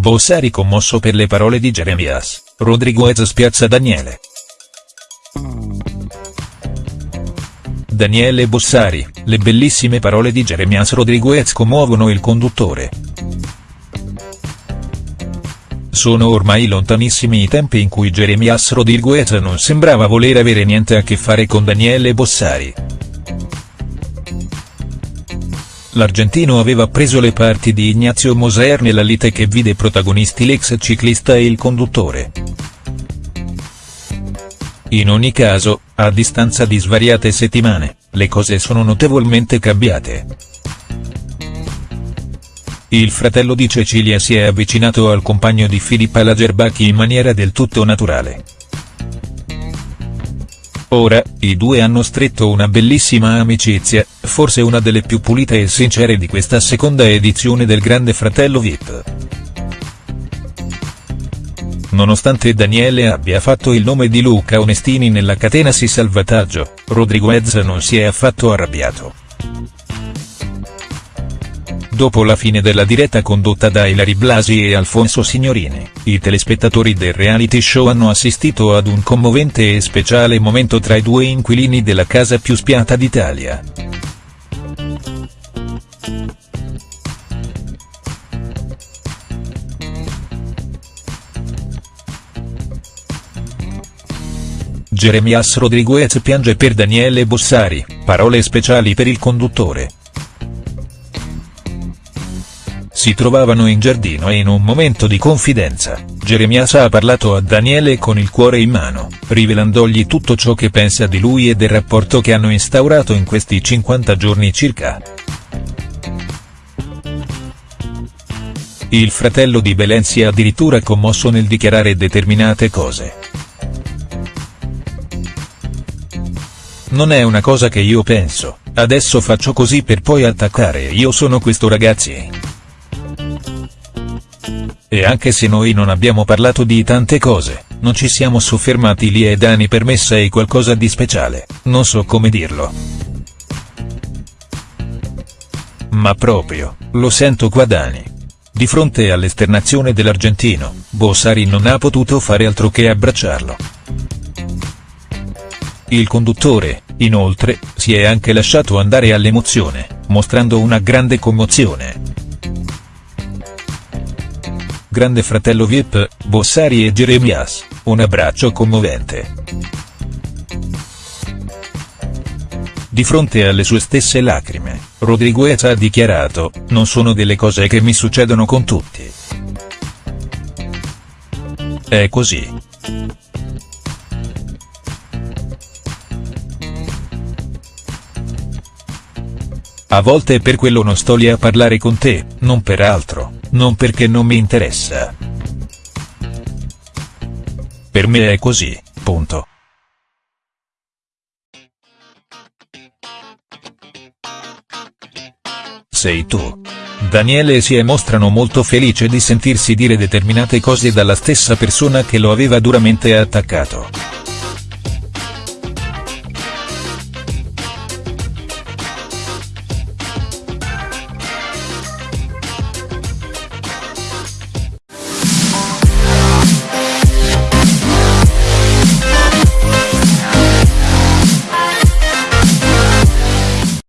Bossari commosso per le parole di Jeremias, Rodriguez spiazza Daniele. Daniele Bossari, le bellissime parole di Jeremias Rodriguez commuovono il conduttore. Sono ormai lontanissimi i tempi in cui Jeremias Rodriguez non sembrava voler avere niente a che fare con Daniele Bossari. L'argentino aveva preso le parti di Ignazio Moser nella lite che vide protagonisti l'ex ciclista e il conduttore. In ogni caso, a distanza di svariate settimane, le cose sono notevolmente cambiate. Il fratello di Cecilia si è avvicinato al compagno di Filippa Lagerbach in maniera del tutto naturale. Ora, i due hanno stretto una bellissima amicizia, forse una delle più pulite e sincere di questa seconda edizione del Grande Fratello Vip. Nonostante Daniele abbia fatto il nome di Luca Onestini nella catena Si Salvataggio, Rodriguez non si è affatto arrabbiato. Dopo la fine della diretta condotta da Ilari Blasi e Alfonso Signorini, i telespettatori del reality show hanno assistito ad un commovente e speciale momento tra i due inquilini della casa più spiata d'Italia. Jeremias Rodriguez piange per Daniele Bossari, parole speciali per il conduttore. Si trovavano in giardino e in un momento di confidenza, Jeremias ha parlato a Daniele con il cuore in mano, rivelandogli tutto ciò che pensa di lui e del rapporto che hanno instaurato in questi 50 giorni circa. Il fratello di Belen si è addirittura commosso nel dichiarare determinate cose. Non è una cosa che io penso, adesso faccio così per poi attaccare io sono questo ragazzi. E anche se noi non abbiamo parlato di tante cose, non ci siamo soffermati lì e Dani per me sei qualcosa di speciale, non so come dirlo. Ma proprio, lo sento qua Dani. Di fronte all'esternazione dell'argentino, Bossari non ha potuto fare altro che abbracciarlo. Il conduttore, inoltre, si è anche lasciato andare all'emozione, mostrando una grande commozione. Grande fratello Vip, Bossari e Jeremias, un abbraccio commovente. Di fronte alle sue stesse lacrime, Rodriguez ha dichiarato, non sono delle cose che mi succedono con tutti. È così. A volte per quello non sto lì a parlare con te, non per altro, non perché non mi interessa. Per me è così, punto. Sei tu. Daniele e Sie mostrano molto felice di sentirsi dire determinate cose dalla stessa persona che lo aveva duramente attaccato.